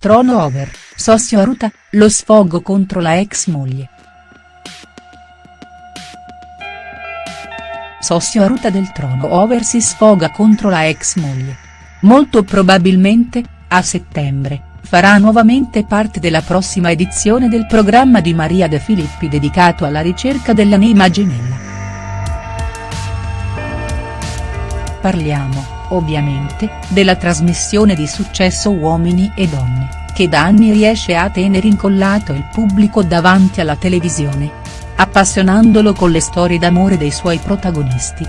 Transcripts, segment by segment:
Trono over, Sossio Aruta, lo sfogo contro la ex moglie. Sossio Aruta del Trono over si sfoga contro la ex moglie. Molto probabilmente, a settembre, farà nuovamente parte della prossima edizione del programma di Maria De Filippi dedicato alla ricerca dell'anima gemella. Parliamo ovviamente, della trasmissione di successo Uomini e Donne, che da anni riesce a tenere incollato il pubblico davanti alla televisione. Appassionandolo con le storie d'amore dei suoi protagonisti.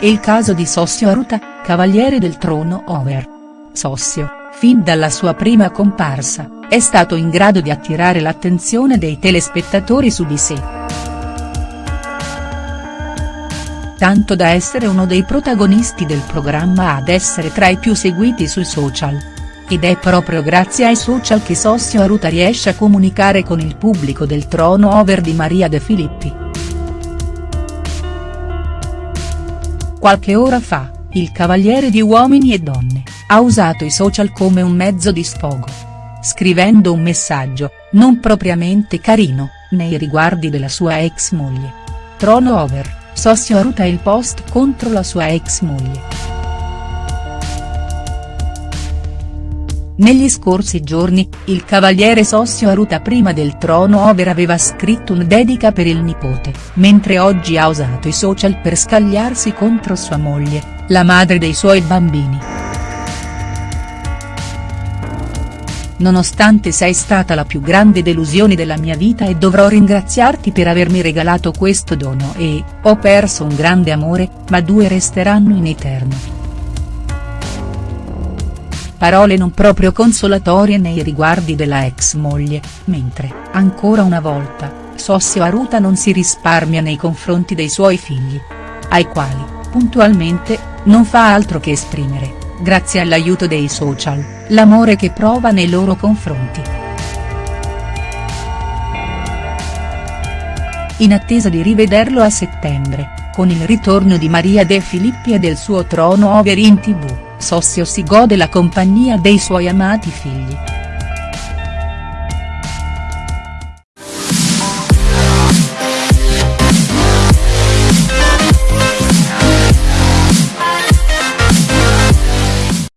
Il caso di Sossio Aruta, cavaliere del trono over. Sossio, fin dalla sua prima comparsa, è stato in grado di attirare l'attenzione dei telespettatori su di sé. Tanto da essere uno dei protagonisti del programma ad essere tra i più seguiti sui social. Ed è proprio grazie ai social che Sossio Aruta riesce a comunicare con il pubblico del trono over di Maria De Filippi. Qualche ora fa, il cavaliere di Uomini e Donne, ha usato i social come un mezzo di sfogo. Scrivendo un messaggio, non propriamente carino, nei riguardi della sua ex moglie. Trono over. Sossio Aruta il post contro la sua ex moglie. Negli scorsi giorni, il cavaliere Sossio Aruta prima del trono over aveva scritto un dedica per il nipote, mentre oggi ha usato i social per scagliarsi contro sua moglie, la madre dei suoi bambini. Nonostante sei stata la più grande delusione della mia vita e dovrò ringraziarti per avermi regalato questo dono e, ho perso un grande amore, ma due resteranno in eterno. Parole non proprio consolatorie nei riguardi della ex moglie, mentre, ancora una volta, Sossio Aruta non si risparmia nei confronti dei suoi figli. Ai quali, puntualmente, non fa altro che esprimere grazie all'aiuto dei social, l'amore che prova nei loro confronti. In attesa di rivederlo a settembre, con il ritorno di Maria De Filippi e del suo trono over in tv, Sossio si gode la compagnia dei suoi amati figli.